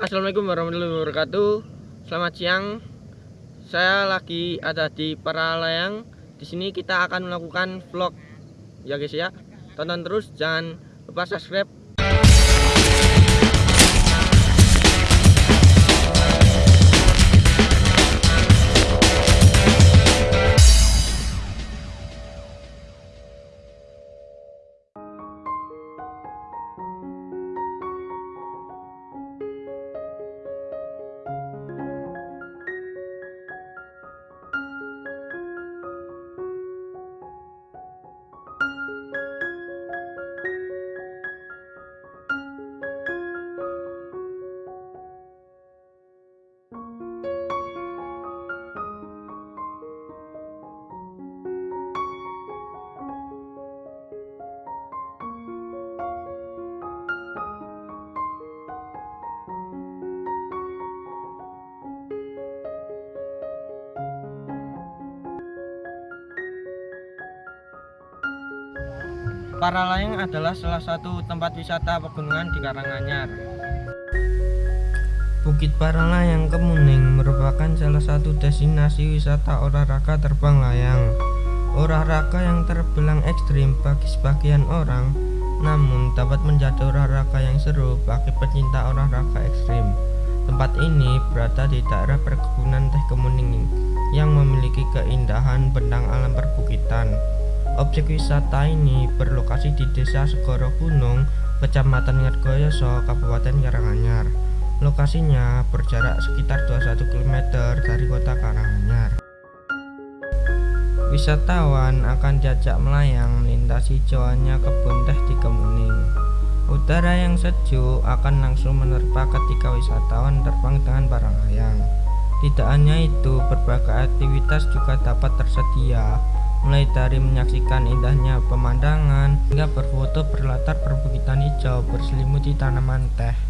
Assalamualaikum warahmatullahi wabarakatuh. Selamat siang. Saya lagi ada di Paralayang. Di sini kita akan melakukan vlog. Ya guys ya. Tonton terus, jangan lupa subscribe. Paralayang adalah salah satu tempat wisata pegunungan di Karanganyar. Bukit Paralayang Kemuning merupakan salah satu destinasi wisata olahraga terbang layang. Olahraga yang terbilang ekstrim bagi sebagian orang, namun dapat menjadi olahraga yang seru bagi pecinta olahraga ekstrim. Tempat ini berada di daerah perkebunan teh Kemuning yang memiliki keindahan bentang alam perbukitan. Objek wisata ini berlokasi di Desa Segoro Gunung, Kecamatan Ngergoyoso, Kabupaten Karanganyar. Lokasinya berjarak sekitar 21 km dari kota Karanganyar. Wisatawan akan diajak melayang melintasi hijauannya kebun teh di Kemuning. Udara yang sejuk akan langsung menerpa ketika wisatawan terbang dengan barang layang. Tidak hanya itu, berbagai aktivitas juga dapat tersedia mulai dari menyaksikan indahnya pemandangan hingga berfoto berlatar perbukitan hijau berselimuti tanaman teh.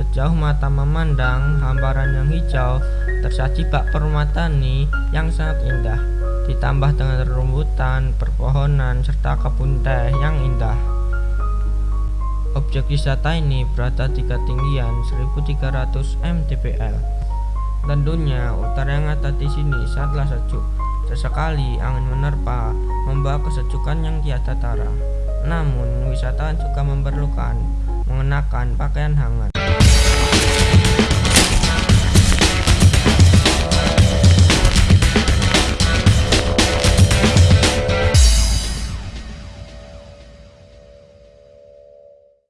Sejauh mata memandang, hamparan yang hijau tersaji bak permatani yang sangat indah. Ditambah dengan rumbutan, perpohonan, serta kebun teh yang indah. Objek wisata ini berada di ketinggian 1300 mdpl. Tentunya utara yang ada di sini sangatlah sejuk. Sesekali angin menerpa, membawa kesejukan yang tiada tara. Namun, wisatawan juga memerlukan mengenakan pakaian hangat.